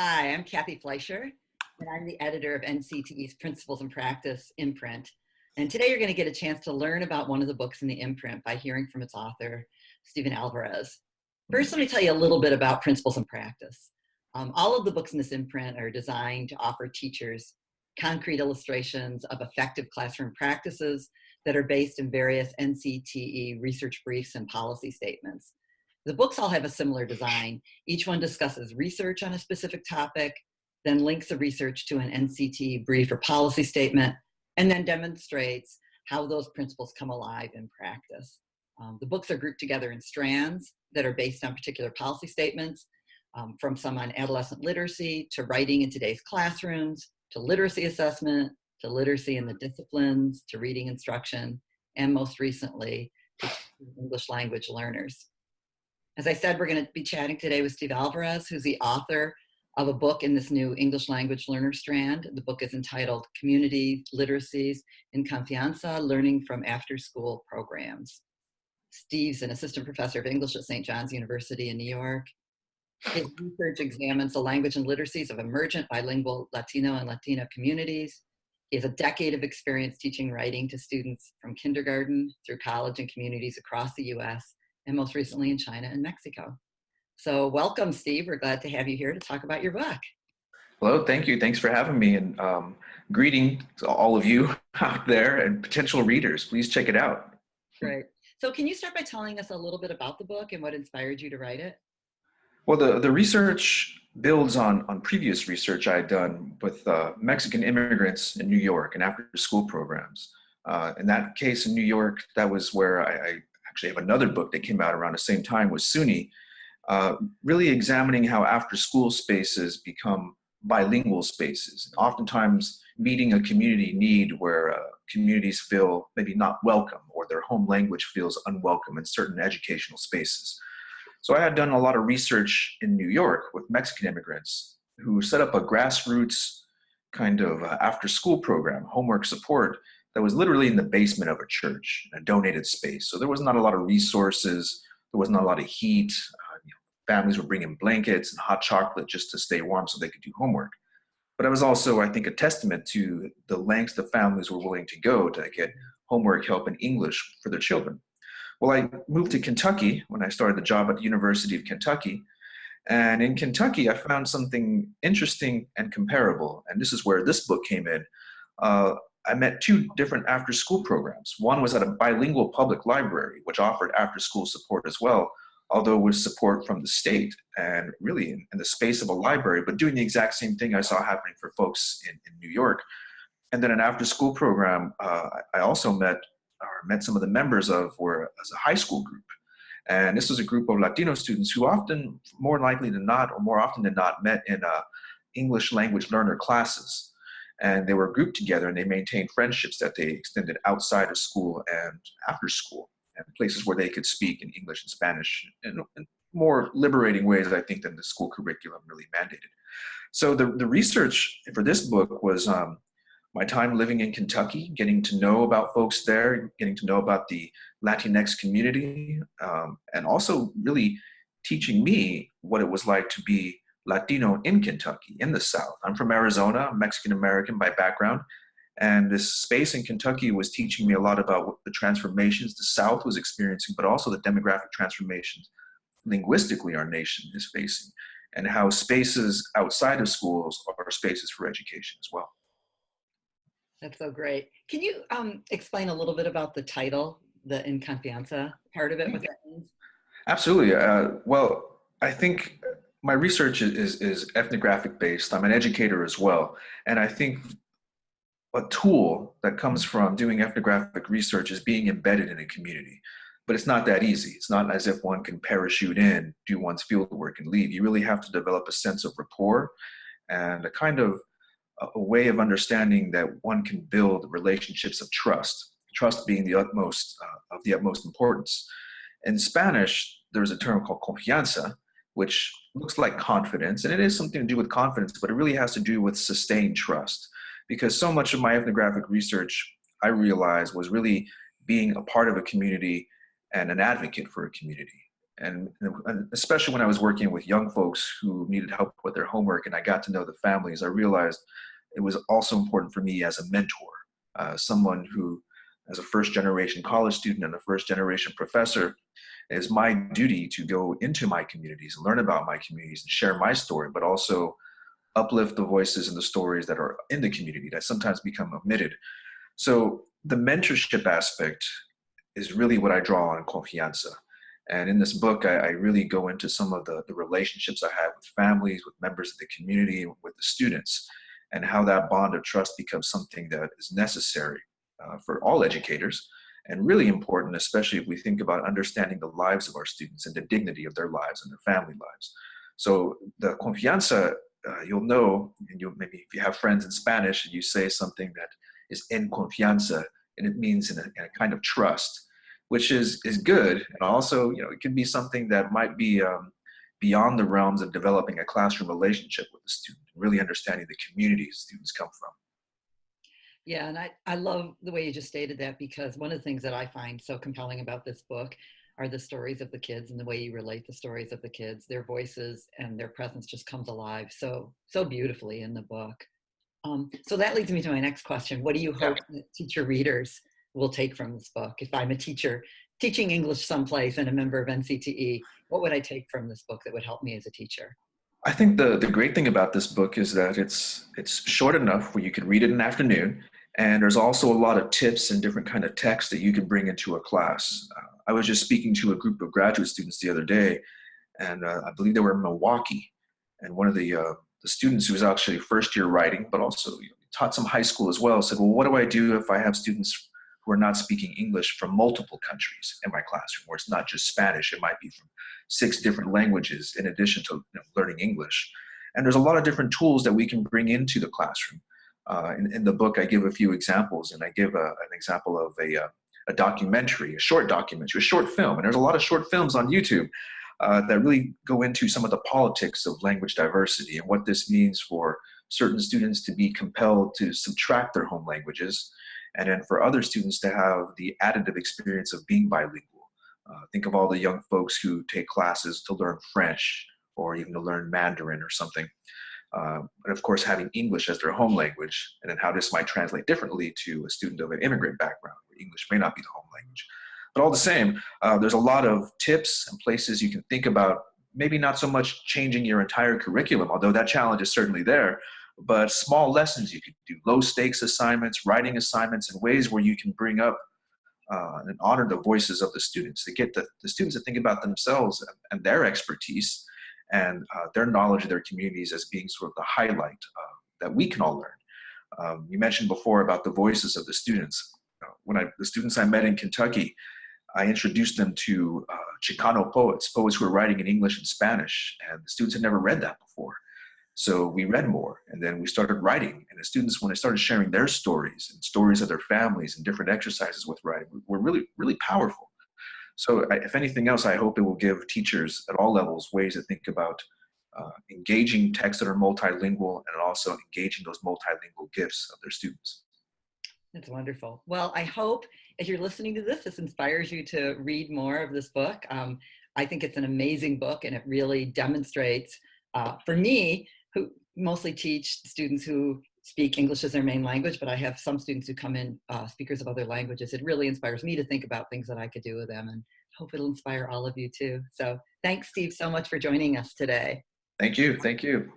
Hi, I'm Cathy Fleischer, and I'm the editor of NCTE's Principles and Practice imprint. And today you're going to get a chance to learn about one of the books in the imprint by hearing from its author, Steven Alvarez. First, let me tell you a little bit about Principles and Practice. Um, all of the books in this imprint are designed to offer teachers concrete illustrations of effective classroom practices that are based in various NCTE research briefs and policy statements. The books all have a similar design. Each one discusses research on a specific topic, then links the research to an NCTE brief or policy statement, and then demonstrates how those principles come alive in practice. Um, the books are grouped together in strands that are based on particular policy statements, um, from some on adolescent literacy to writing in today's classrooms, to literacy assessment, to literacy in the disciplines, to reading instruction, and most recently, to English language learners. As I said, we're going to be chatting today with Steve Alvarez, who's the author of a book in this new English language learner strand. The book is entitled Community Literacies in Confianza, Learning from After School Programs. Steve's an assistant professor of English at St. John's University in New York. His research examines the language and literacies of emergent bilingual Latino and Latina communities. He has a decade of experience teaching writing to students from kindergarten through college and communities across the US and most recently in China and Mexico. So welcome, Steve. We're glad to have you here to talk about your book. Hello, thank you. Thanks for having me and um, greeting to all of you out there and potential readers. Please check it out. Great. So can you start by telling us a little bit about the book and what inspired you to write it? Well, the, the research builds on, on previous research I had done with uh, Mexican immigrants in New York and after school programs. Uh, in that case in New York, that was where I, I actually have another book that came out around the same time with SUNY, uh, really examining how after school spaces become bilingual spaces. Oftentimes meeting a community need where uh, communities feel maybe not welcome or their home language feels unwelcome in certain educational spaces. So I had done a lot of research in New York with Mexican immigrants who set up a grassroots kind of uh, after school program, homework support, that was literally in the basement of a church, a donated space. So there was not a lot of resources. There was not a lot of heat. Uh, you know, families were bringing blankets and hot chocolate just to stay warm so they could do homework. But it was also, I think, a testament to the lengths the families were willing to go to get homework help in English for their children. Well, I moved to Kentucky when I started the job at the University of Kentucky. And in Kentucky, I found something interesting and comparable. And this is where this book came in. Uh, I met two different after school programs. One was at a bilingual public library, which offered after school support as well, although with support from the state and really in, in, the space of a library, but doing the exact same thing I saw happening for folks in, in New York. And then an after school program uh, I also met or met some of the members of were as a high school group. And this was a group of Latino students who often, more likely than not, or more often than not, met in uh, English language learner classes and they were grouped together and they maintained friendships that they extended outside of school and after school and places where they could speak in English and Spanish in, in more liberating ways, I think, than the school curriculum really mandated. So the, the research for this book was um, my time living in Kentucky, getting to know about folks there, getting to know about the Latinx community, um, and also really teaching me what it was like to be Latino in Kentucky, in the South. I'm from Arizona, Mexican American by background, and this space in Kentucky was teaching me a lot about what the transformations the South was experiencing, but also the demographic transformations linguistically our nation is facing, and how spaces outside of schools are spaces for education as well. That's so great. Can you um, explain a little bit about the title, the In Confianza part of it, what that means? Absolutely. Uh, well, I think my research is, is ethnographic based. I'm an educator as well. And I think a tool that comes from doing ethnographic research is being embedded in a community. But it's not that easy. It's not as if one can parachute in, do one's field work and leave. You really have to develop a sense of rapport and a kind of a way of understanding that one can build relationships of trust, trust being the utmost uh, of the utmost importance. In Spanish, there's a term called confianza, which looks like confidence, and it is something to do with confidence, but it really has to do with sustained trust. Because so much of my ethnographic research, I realized, was really being a part of a community and an advocate for a community. And, especially when I was working with young folks who needed help with their homework and I got to know the families, I realized it was also important for me as a mentor, uh, someone who, as a first generation college student and a first generation professor, it is my duty to go into my communities and learn about my communities and share my story, but also uplift the voices and the stories that are in the community that sometimes become omitted. So the mentorship aspect is really what I draw on confianza. And in this book, I, I really go into some of the, the relationships I have with families, with members of the community, with the students, and how that bond of trust becomes something that is necessary uh, for all educators, and really important, especially if we think about understanding the lives of our students and the dignity of their lives and their family lives. So the confianza, uh, you'll know, and you maybe if you have friends in Spanish and you say something that is en confianza, and it means in a, in a kind of trust, which is is good, and also you know it can be something that might be um, beyond the realms of developing a classroom relationship with the student, really understanding the community students come from. Yeah, and I, I love the way you just stated that because one of the things that I find so compelling about this book are the stories of the kids and the way you relate the stories of the kids. Their voices and their presence just comes alive so so beautifully in the book. Um, so that leads me to my next question. What do you hope that teacher readers will take from this book? If I'm a teacher teaching English someplace and a member of NCTE, what would I take from this book that would help me as a teacher? I think the, the great thing about this book is that it's it's short enough where you could read it in an afternoon and there's also a lot of tips and different kind of texts that you can bring into a class. Uh, I was just speaking to a group of graduate students the other day, and uh, I believe they were in Milwaukee. And one of the, uh, the students who was actually first year writing, but also you know, taught some high school as well, said, well, what do I do if I have students who are not speaking English from multiple countries in my classroom, where it's not just Spanish, it might be from six different languages in addition to you know, learning English. And there's a lot of different tools that we can bring into the classroom. Uh, in, in, the book, I give a few examples, and I give a, an example of a, uh, a documentary, a short documentary, a short film, and there's a lot of short films on YouTube uh, that really go into some of the politics of language diversity and what this means for certain students to be compelled to subtract their home languages, and then for other students to have the additive experience of being bilingual. Uh, think of all the young folks who take classes to learn French or even to learn Mandarin or something. Uh, and of course, having English as their home language, and then how this might translate differently to a student of an immigrant background, where English may not be the home language. But all the same, uh, there's a lot of tips and places you can think about, maybe not so much changing your entire curriculum, although that challenge is certainly there, but small lessons you could do, low stakes assignments, writing assignments, and ways where you can bring up uh, and honor the voices of the students, to get the, the students to think about themselves and, and their expertise and uh, their knowledge of their communities as being sort of the highlight uh, that we can all learn. Um, you mentioned before about the voices of the students. Uh, when I, the students I met in Kentucky, I introduced them to uh, Chicano poets, poets who were writing in English and Spanish, and the students had never read that before. So we read more, and then we started writing. And the students, when they started sharing their stories and stories of their families and different exercises with writing, were really, really powerful. So if anything else, I hope it will give teachers at all levels ways to think about uh, engaging texts that are multilingual and also engaging those multilingual gifts of their students. That's wonderful. Well, I hope as you're listening to this, this inspires you to read more of this book. Um, I think it's an amazing book and it really demonstrates, uh, for me, who mostly teach students who speak English as their main language, but I have some students who come in uh, speakers of other languages. It really inspires me to think about things that I could do with them and hope it'll inspire all of you too. So thanks, Steve, so much for joining us today. Thank you. Thank you.